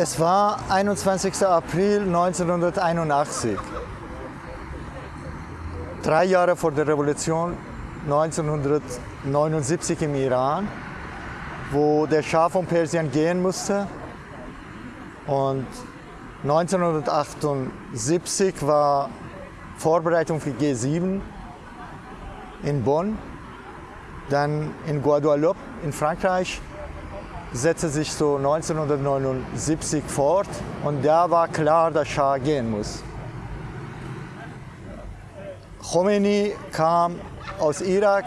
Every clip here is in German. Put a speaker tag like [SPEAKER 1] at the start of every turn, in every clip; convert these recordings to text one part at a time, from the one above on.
[SPEAKER 1] Es war 21. April 1981. Drei Jahre vor der Revolution 1979 im Iran, wo der Schah von Persien gehen musste. Und 1978 war Vorbereitung für G7 in Bonn, dann in Guadeloupe in Frankreich setzte sich so 1979 fort und da war klar, dass Schah gehen muss. Khomeini kam aus Irak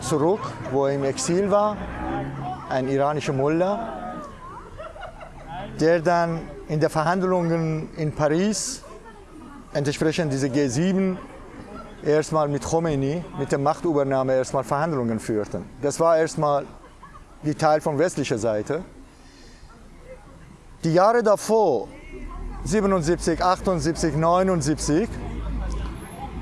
[SPEAKER 1] zurück, wo er im Exil war, ein iranischer Mullah, der dann in den Verhandlungen in Paris, entsprechend diese G7, erstmal mit Khomeini, mit der Machtübernahme erstmal Verhandlungen führten. Das war erstmal die Teil von westlicher Seite. Die Jahre davor, 77, 78, 79,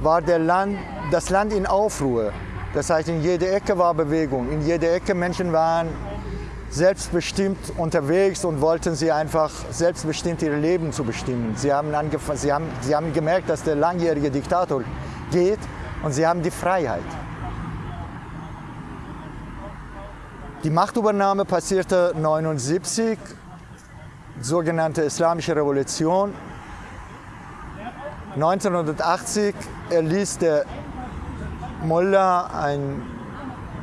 [SPEAKER 1] war Land, das Land in Aufruhr. Das heißt, in jeder Ecke war Bewegung, in jeder Ecke Menschen waren selbstbestimmt unterwegs und wollten sie einfach selbstbestimmt ihr Leben zu bestimmen. Sie haben, sie, haben, sie haben gemerkt, dass der langjährige Diktator geht und sie haben die Freiheit. Die Machtübernahme passierte 1979, sogenannte Islamische Revolution. 1980 erließ der Mullah einen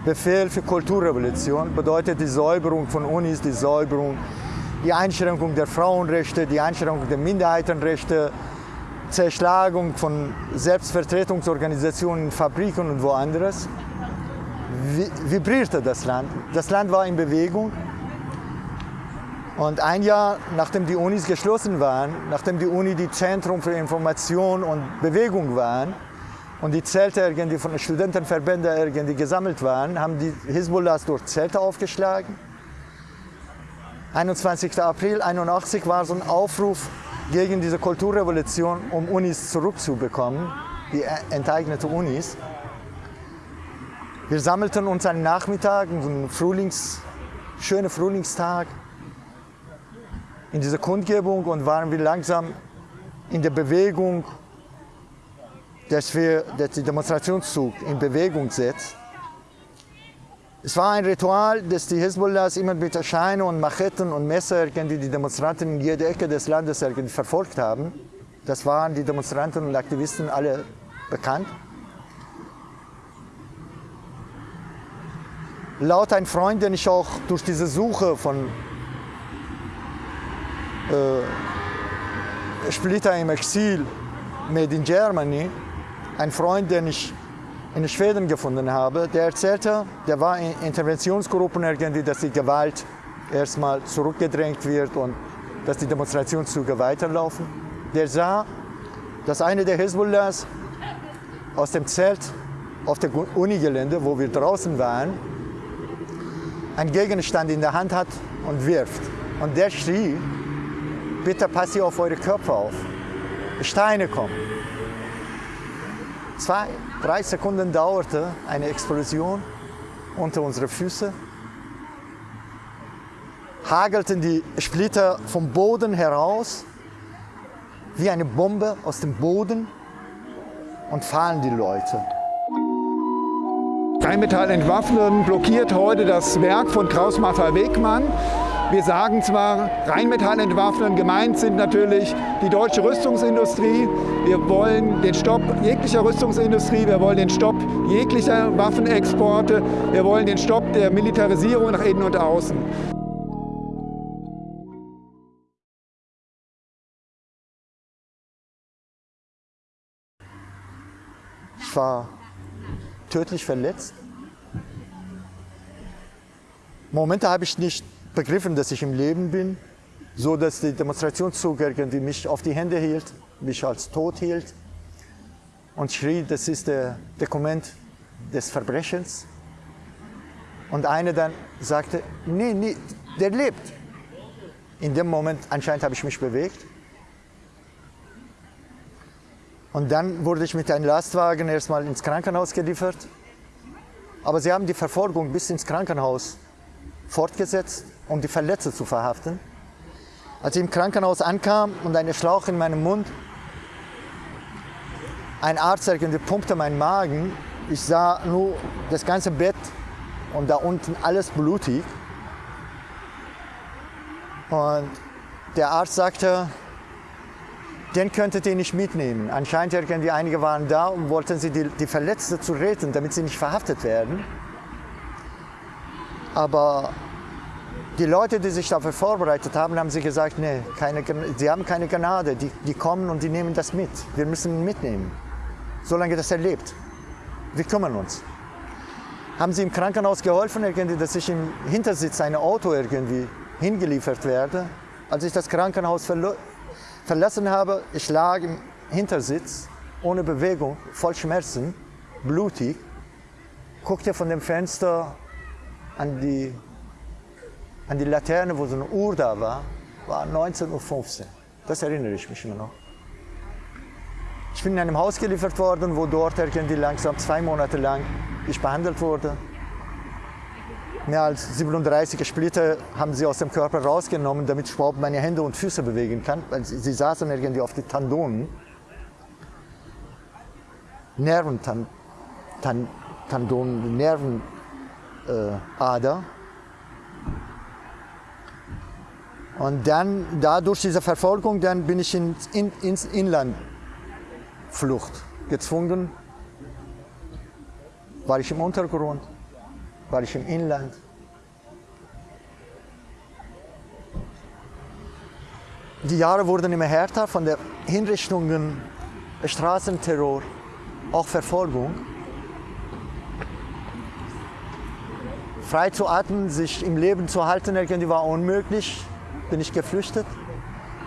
[SPEAKER 1] Befehl für Kulturrevolution, bedeutet die Säuberung von Unis, die Säuberung, die Einschränkung der Frauenrechte, die Einschränkung der Minderheitenrechte, Zerschlagung von Selbstvertretungsorganisationen in Fabriken und woanders vibrierte das Land. Das Land war in Bewegung. Und ein Jahr, nachdem die Unis geschlossen waren, nachdem die Uni die Zentrum für Information und Bewegung waren und die Zelte irgendwie von den Studentenverbänden irgendwie gesammelt waren, haben die Hisbollahs dort Zelte aufgeschlagen. 21. April 1981 war so ein Aufruf gegen diese Kulturrevolution, um Unis zurückzubekommen, die enteignete Unis. Wir sammelten uns einen Nachmittag, einen Frühlings, schönen Frühlingstag in dieser Kundgebung und waren wir langsam in der Bewegung, dass wir dass den Demonstrationszug in Bewegung setzt. Es war ein Ritual, das die Hezbollahs immer mit Erscheinen und Machetten und Messer die die Demonstranten in jeder Ecke des Landes verfolgt haben. Das waren die Demonstranten und Aktivisten alle bekannt. Laut ein Freund, den ich auch durch diese Suche von äh, Splitter im Exil, Made in Germany, ein Freund, den ich in Schweden gefunden habe, der erzählte, der war in Interventionsgruppen irgendwie, dass die Gewalt erstmal zurückgedrängt wird und dass die Demonstrationszüge weiterlaufen. Der sah, dass eine der Hezbollahs aus dem Zelt auf dem Unigelände, wo wir draußen waren, einen Gegenstand in der Hand hat und wirft. Und der schrie, bitte passt ihr auf eure Köpfe auf. Steine kommen. Zwei, drei Sekunden dauerte eine Explosion unter unseren Füßen. Hagelten die Splitter vom Boden heraus, wie eine Bombe aus dem Boden und fallen die Leute.
[SPEAKER 2] Rheinmetall entwaffnen blockiert heute das Werk von Kraus-Maffei Wegmann. Wir sagen zwar Rheinmetall entwaffnen, gemeint sind natürlich die deutsche Rüstungsindustrie. Wir wollen den Stopp jeglicher Rüstungsindustrie, wir wollen den Stopp jeglicher Waffenexporte, wir wollen den Stopp der Militarisierung nach innen und außen.
[SPEAKER 1] War tödlich verletzt. Momente habe ich nicht begriffen, dass ich im Leben bin, so dass die Demonstrationszug irgendwie mich auf die Hände hielt, mich als tot hielt und schrie, das ist der Dokument des Verbrechens. Und einer dann sagte, nee, nee, der lebt. In dem Moment anscheinend habe ich mich bewegt und dann wurde ich mit einem Lastwagen erstmal ins Krankenhaus geliefert. Aber sie haben die Verfolgung bis ins Krankenhaus fortgesetzt, um die Verletzten zu verhaften. Als ich im Krankenhaus ankam und ein Schlauch in meinem Mund, ein Arzt irgendwie pumpte meinen Magen. Ich sah nur das ganze Bett und da unten alles blutig. Und der Arzt sagte, den könntet ihr nicht mitnehmen. Anscheinend irgendwie einige waren da und wollten sie die, die Verletzte zu retten, damit sie nicht verhaftet werden. Aber die Leute, die sich dafür vorbereitet haben, haben sie gesagt, nee, keine, sie haben keine Gnade. Die, die kommen und die nehmen das mit. Wir müssen ihn mitnehmen, solange das er lebt. Wir kümmern uns. Haben sie im Krankenhaus geholfen, irgendwie, dass ich im Hintersitz ein Auto irgendwie hingeliefert werde. Als ich das Krankenhaus verlassen habe, ich lag im Hintersitz, ohne Bewegung, voll Schmerzen, blutig, guckte von dem Fenster an die, an die Laterne, wo so eine Uhr da war, war 19.15 Uhr. Das erinnere ich mich immer noch. Ich bin in einem Haus geliefert worden, wo dort irgendwie langsam zwei Monate lang ich behandelt wurde. Mehr als 37 Splitter haben sie aus dem Körper rausgenommen, damit ich überhaupt meine Hände und Füße bewegen kann, weil sie, sie saßen irgendwie auf die Tandonen. Nerventandonen, Nerven, äh, Ader. Und dann, da durch diese Verfolgung, dann bin ich ins, in, ins Inlandflucht gezwungen. War ich im Untergrund, war ich im Inland. Die Jahre wurden immer härter von den Hinrichtungen, Straßenterror, auch Verfolgung. frei zu atmen, sich im Leben zu halten, irgendwie war unmöglich. Bin ich geflüchtet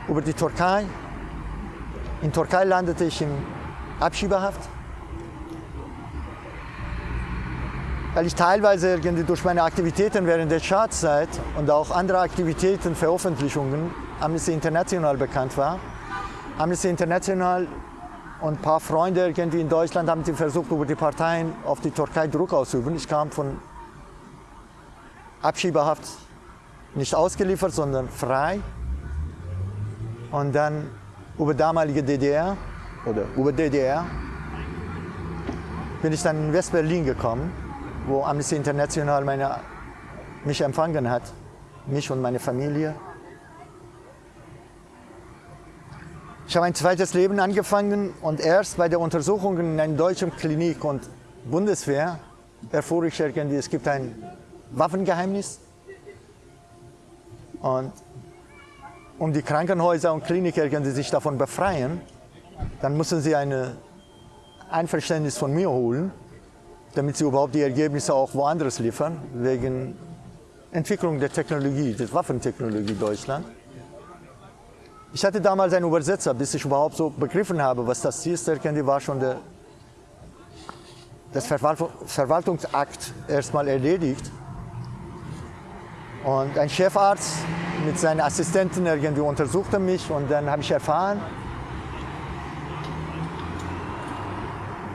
[SPEAKER 1] über die Türkei. In Türkei landete ich in Abschiebehaft. Weil ich teilweise irgendwie durch meine Aktivitäten während der Schadzeit und auch andere Aktivitäten, Veröffentlichungen, Amnesty International bekannt war. Amnesty International und ein paar Freunde irgendwie in Deutschland haben versucht, über die Parteien auf die Türkei Druck auszuüben. Ich kam von Abschiebehaft nicht ausgeliefert, sondern frei. Und dann über damalige DDR oder über DDR bin ich dann in West-Berlin gekommen, wo Amnesty International meine, mich empfangen hat, mich und meine Familie. Ich habe ein zweites Leben angefangen und erst bei der Untersuchung in einer deutschen Klinik und Bundeswehr erfuhr ich irgendwie, es gibt ein Waffengeheimnis. Und um die Krankenhäuser und Kliniken sich davon befreien, dann müssen sie ein Einverständnis von mir holen, damit sie überhaupt die Ergebnisse auch woanders liefern, wegen Entwicklung der Technologie, der Waffentechnologie Deutschland. Ich hatte damals einen Übersetzer, bis ich überhaupt so begriffen habe, was das ist. Der war schon der, das Verwaltungsakt erstmal erledigt. Und ein Chefarzt mit seinen Assistenten irgendwie untersuchte mich und dann habe ich erfahren,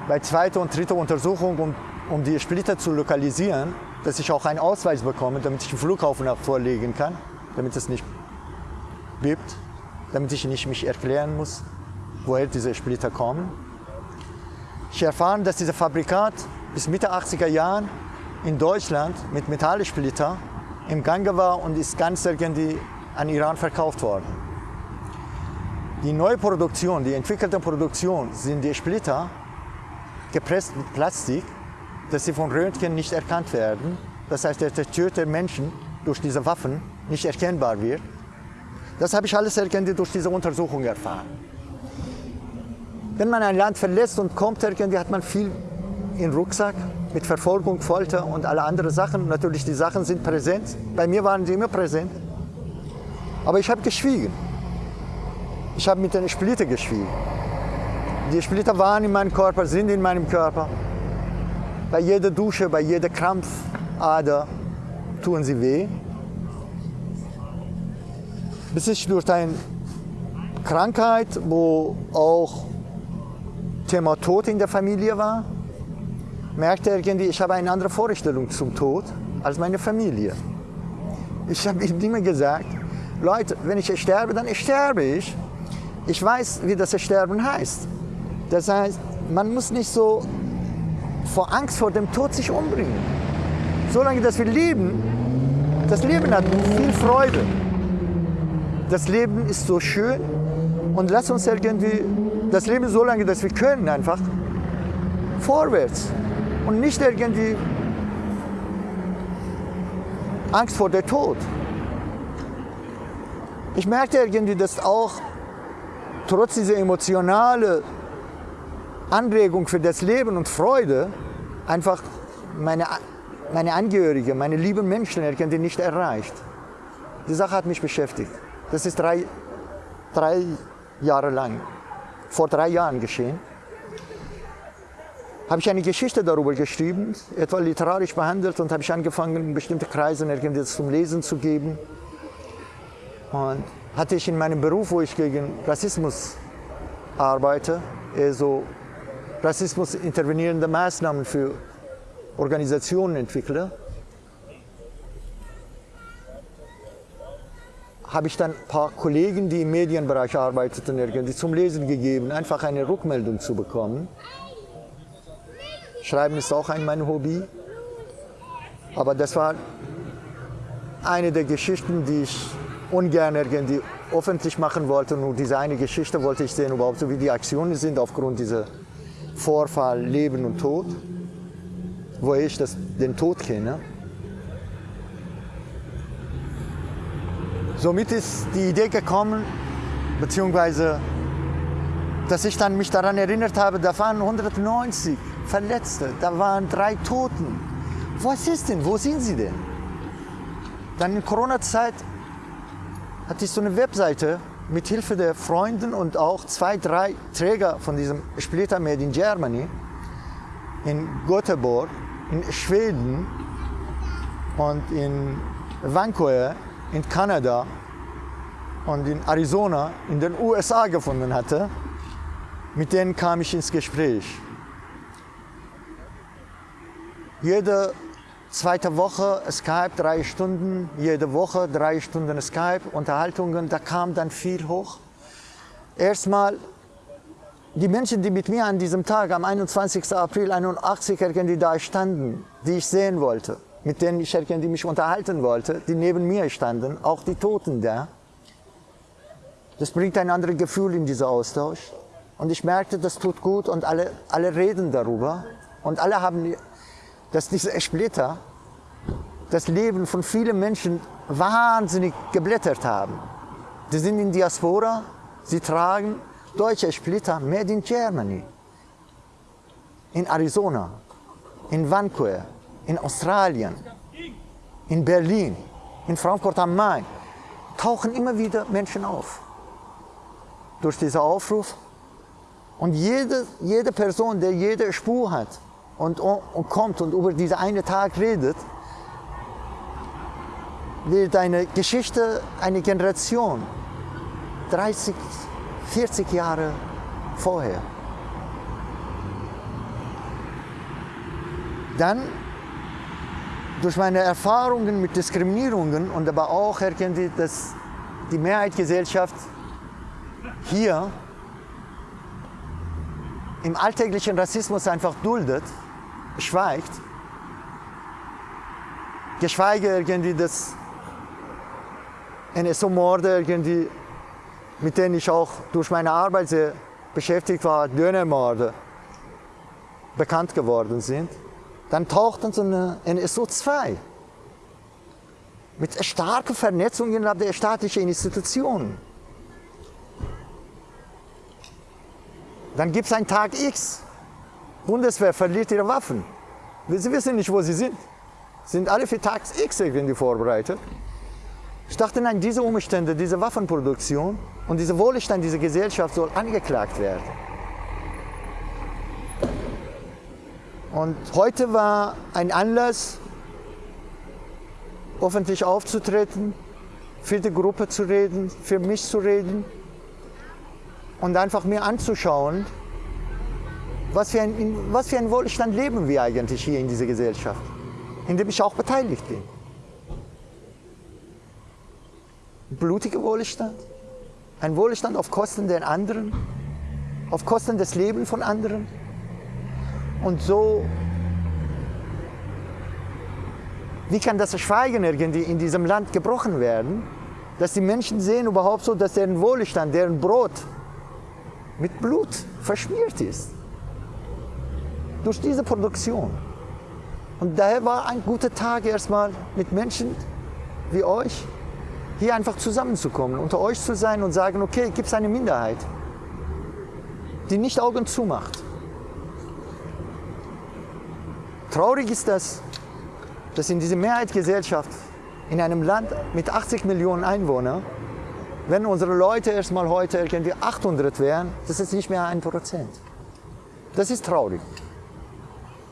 [SPEAKER 1] bei zweiter und dritter Untersuchung, um, um die Splitter zu lokalisieren, dass ich auch einen Ausweis bekomme, damit ich den Flughafen auch vorlegen kann, damit es nicht bebt, damit ich nicht mich erklären muss, woher diese Splitter kommen. Ich erfahren, dass dieser Fabrikat bis Mitte 80er Jahren in Deutschland mit Metallsplitter im Gange war und ist ganz irgendwie an Iran verkauft worden. Die neue Produktion, die entwickelte Produktion sind die Splitter gepresst mit Plastik, dass sie von Röntgen nicht erkannt werden. Das heißt, der zerstörte Menschen durch diese Waffen nicht erkennbar wird. Das habe ich alles irgendwie durch diese Untersuchung erfahren. Wenn man ein Land verlässt und kommt, irgendwie hat man viel im Rucksack mit Verfolgung, Folter und alle anderen Sachen. Natürlich, die Sachen sind präsent. Bei mir waren sie immer präsent. Aber ich habe geschwiegen. Ich habe mit den Splitter geschwiegen. Die Splitter waren in meinem Körper, sind in meinem Körper. Bei jeder Dusche, bei jeder Krampfader tun sie weh. Bis ich durch eine Krankheit, wo auch Thema Tod in der Familie war, merkte irgendwie, ich habe eine andere Vorstellung zum Tod als meine Familie. Ich habe ihm immer gesagt, Leute, wenn ich sterbe, dann sterbe ich. Ich weiß, wie das Sterben heißt. Das heißt, man muss nicht so vor Angst vor dem Tod sich umbringen. Solange dass wir leben, das Leben hat viel Freude. Das Leben ist so schön und lass uns irgendwie das Leben so lange, dass wir können einfach vorwärts und nicht irgendwie Angst vor dem Tod. Ich merkte irgendwie, dass auch trotz dieser emotionalen Anregung für das Leben und Freude einfach meine, meine Angehörigen, meine lieben Menschen irgendwie nicht erreicht. Die Sache hat mich beschäftigt. Das ist drei, drei Jahre lang, vor drei Jahren geschehen. Habe ich eine Geschichte darüber geschrieben, etwa literarisch behandelt und habe ich angefangen, bestimmte Kreise irgendwie zum Lesen zu geben. Und hatte ich in meinem Beruf, wo ich gegen Rassismus arbeite, so Rassismus intervenierende Maßnahmen für Organisationen entwickle, habe ich dann ein paar Kollegen, die im Medienbereich arbeiteten, irgendwie zum Lesen gegeben, einfach eine Rückmeldung zu bekommen. Schreiben ist auch ein mein Hobby. Aber das war eine der Geschichten, die ich ungern irgendwie öffentlich machen wollte. Nur diese eine Geschichte wollte ich sehen, überhaupt so wie die Aktionen sind aufgrund dieser Vorfall Leben und Tod, wo ich das, den Tod kenne. Somit ist die Idee gekommen, beziehungsweise, dass ich dann mich daran erinnert habe, da waren 190 Verletzte, da waren drei Toten. Was ist denn? Wo sind sie denn? Dann in Corona-Zeit hatte ich so eine Webseite mit Hilfe der Freunden und auch zwei, drei Träger von diesem Splitter Made in Germany in Göteborg, in Schweden und in Vancouver in Kanada und in Arizona in den USA gefunden hatte. Mit denen kam ich ins Gespräch. Jede Zweite Woche Skype, drei Stunden, jede Woche drei Stunden Skype, Unterhaltungen, da kam dann viel hoch. Erstmal die Menschen, die mit mir an diesem Tag, am 21. April 81 irgendwie da standen, die ich sehen wollte, mit denen ich irgendwie mich unterhalten wollte, die neben mir standen, auch die Toten da. Das bringt ein anderes Gefühl in diesen Austausch. Und ich merkte, das tut gut und alle, alle reden darüber. Und alle haben dass diese Splitter das Leben von vielen Menschen wahnsinnig geblättert haben. Die sind in Diaspora, sie tragen deutsche Splitter made in Germany, in Arizona, in Vancouver, in Australien, in Berlin, in Frankfurt am Main, tauchen immer wieder Menschen auf. Durch diesen Aufruf. Und jede, jede Person, der jede Spur hat, und, und kommt und über diesen einen Tag redet, wird eine Geschichte, eine Generation, 30, 40 Jahre vorher. Dann durch meine Erfahrungen mit Diskriminierungen und aber auch erkennt ich, dass die Mehrheitsgesellschaft hier im alltäglichen Rassismus einfach duldet, schweigt, geschweige irgendwie das NSO-Morde irgendwie, mit denen ich auch durch meine Arbeit sehr beschäftigt war, Dönermorde, bekannt geworden sind, dann taucht dann so eine NSO 2 mit starken Vernetzungen innerhalb der staatlichen Institutionen. Dann gibt es einen Tag X, Bundeswehr verliert ihre Waffen. Sie wissen nicht, wo sie sind. Sind alle für Tag X irgendwie vorbereitet. Ich dachte, nein, diese Umstände, diese Waffenproduktion und dieser Wohlstand dieser Gesellschaft soll angeklagt werden. Und heute war ein Anlass, öffentlich aufzutreten, für die Gruppe zu reden, für mich zu reden und einfach mir anzuschauen, was für, ein, was für ein Wohlstand leben wir eigentlich hier in dieser Gesellschaft, in dem ich auch beteiligt bin. blutiger Wohlstand, ein Wohlstand auf Kosten der anderen, auf Kosten des Lebens von anderen. Und so, wie kann das Schweigen irgendwie in diesem Land gebrochen werden, dass die Menschen sehen überhaupt so, dass deren Wohlstand, deren Brot mit Blut verschmiert ist. Durch diese Produktion. Und daher war ein guter Tag erstmal mit Menschen wie euch, hier einfach zusammenzukommen, unter euch zu sein und sagen, okay, gibt es eine Minderheit, die nicht Augen zumacht. Traurig ist das, dass in dieser Mehrheitsgesellschaft, in einem Land mit 80 Millionen Einwohnern, wenn unsere Leute erstmal heute irgendwie 800 wären, das ist nicht mehr ein Prozent. Das ist traurig.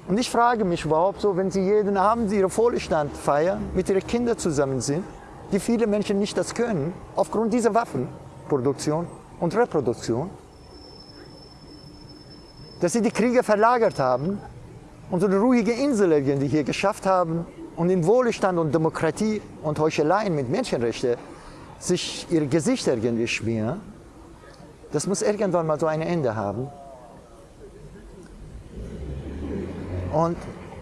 [SPEAKER 1] Und ich frage mich überhaupt so, wenn Sie jeden Abend Ihre Vorstand feiern, mit Ihren Kindern zusammen sind, die viele Menschen nicht das können, aufgrund dieser Waffenproduktion und Reproduktion, dass Sie die Kriege verlagert haben und so eine ruhige Insel irgendwie hier geschafft haben und in Wohlstand und Demokratie und Heucheleien mit Menschenrechten sich ihre Gesichter irgendwie schmieren, das muss irgendwann mal so ein Ende haben. Und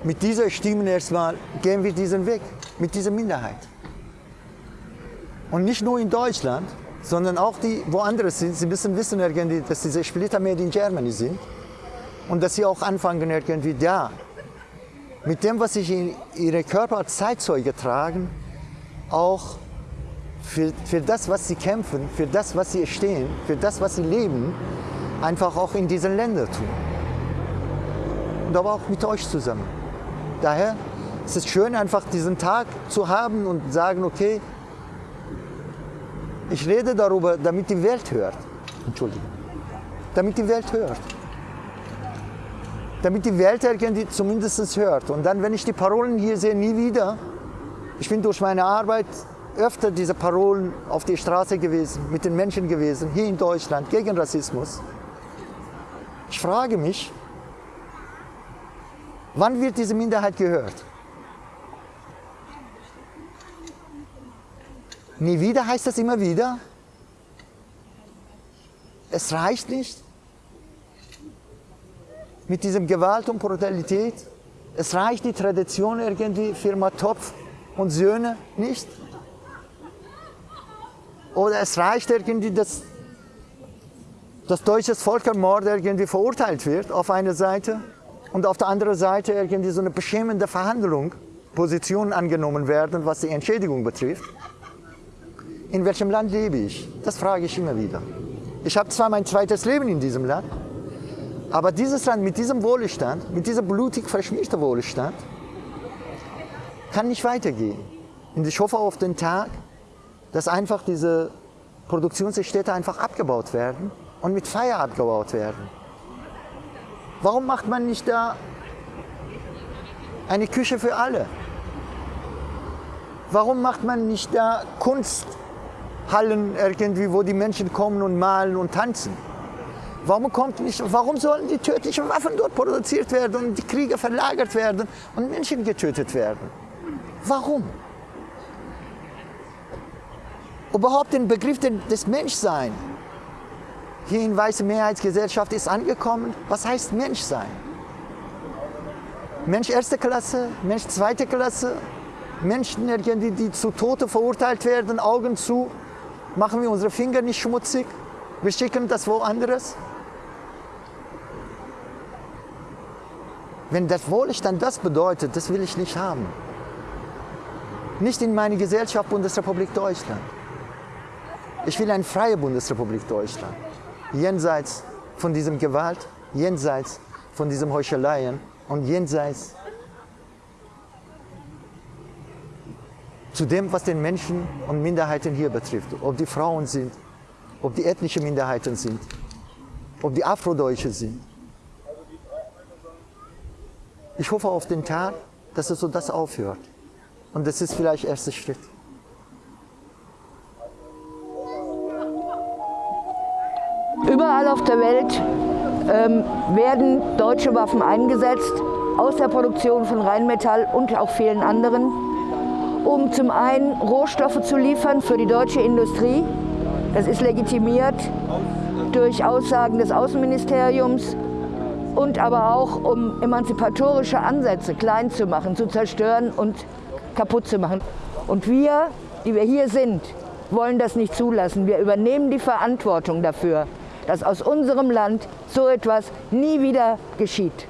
[SPEAKER 1] mit dieser Stimme erstmal gehen wir diesen Weg, mit dieser Minderheit. Und nicht nur in Deutschland, sondern auch die woanders sind. Sie müssen wissen irgendwie, dass diese Splitter made in Germany sind und dass sie auch anfangen irgendwie da mit dem, was sie in ihre Körper als Zeitzeuge tragen, auch für, für das, was sie kämpfen, für das, was sie stehen, für das, was sie leben, einfach auch in diesen Ländern tun und aber auch mit euch zusammen. Daher ist es schön, einfach diesen Tag zu haben und sagen, okay, ich rede darüber, damit die Welt hört. Entschuldigung. Damit die Welt hört. Damit die Welt irgendwie zumindest hört. Und dann, wenn ich die Parolen hier sehe, nie wieder. Ich bin durch meine Arbeit öfter diese Parolen auf die Straße gewesen, mit den Menschen gewesen, hier in Deutschland, gegen Rassismus. Ich frage mich, Wann wird diese Minderheit gehört? Nie wieder heißt das immer wieder. Es reicht nicht mit diesem Gewalt und Brutalität. Es reicht die Tradition irgendwie, Firma Topf und Söhne nicht. Oder es reicht irgendwie, dass das deutsche Völkermord irgendwie verurteilt wird auf einer Seite und auf der anderen Seite irgendwie so eine beschämende Verhandlung, Positionen angenommen werden, was die Entschädigung betrifft. In welchem Land lebe ich? Das frage ich immer wieder. Ich habe zwar mein zweites Leben in diesem Land, aber dieses Land mit diesem Wohlstand, mit diesem blutig verschmierten Wohlstand, kann nicht weitergehen. Und ich hoffe auf den Tag, dass einfach diese Produktionsstädte einfach abgebaut werden und mit Feier abgebaut werden. Warum macht man nicht da eine Küche für alle? Warum macht man nicht da Kunsthallen irgendwie, wo die Menschen kommen und malen und tanzen? Warum, kommt nicht, warum sollen die tödlichen Waffen dort produziert werden und die Kriege verlagert werden und Menschen getötet werden? Warum? Überhaupt den Begriff des Menschseins hier in weiße Mehrheitsgesellschaft ist angekommen. Was heißt Menschsein? Mensch erste Klasse, Mensch zweite Klasse, Menschen, die, die zu Tode verurteilt werden, Augen zu, machen wir unsere Finger nicht schmutzig, wir schicken das woanders. Wenn das Wohlstand das bedeutet, das will ich nicht haben. Nicht in meine Gesellschaft Bundesrepublik Deutschland. Ich will eine freie Bundesrepublik Deutschland jenseits von diesem Gewalt, jenseits von diesem Heucheleien und jenseits zu dem, was den Menschen und Minderheiten hier betrifft. Ob die Frauen sind, ob die ethnischen Minderheiten sind, ob die Afrodeutsche sind. Ich hoffe auf den Tag, dass es so das aufhört. Und das ist vielleicht der erste Schritt.
[SPEAKER 3] Überall auf der Welt ähm, werden deutsche Waffen eingesetzt, aus der Produktion von Rheinmetall und auch vielen anderen. um zum einen Rohstoffe zu liefern für die deutsche Industrie. Das ist legitimiert durch Aussagen des Außenministeriums und aber auch um emanzipatorische Ansätze klein zu machen, zu zerstören und kaputt zu machen. Und wir, die wir hier sind, wollen das nicht zulassen. Wir übernehmen die Verantwortung dafür, dass aus unserem Land so etwas nie wieder geschieht.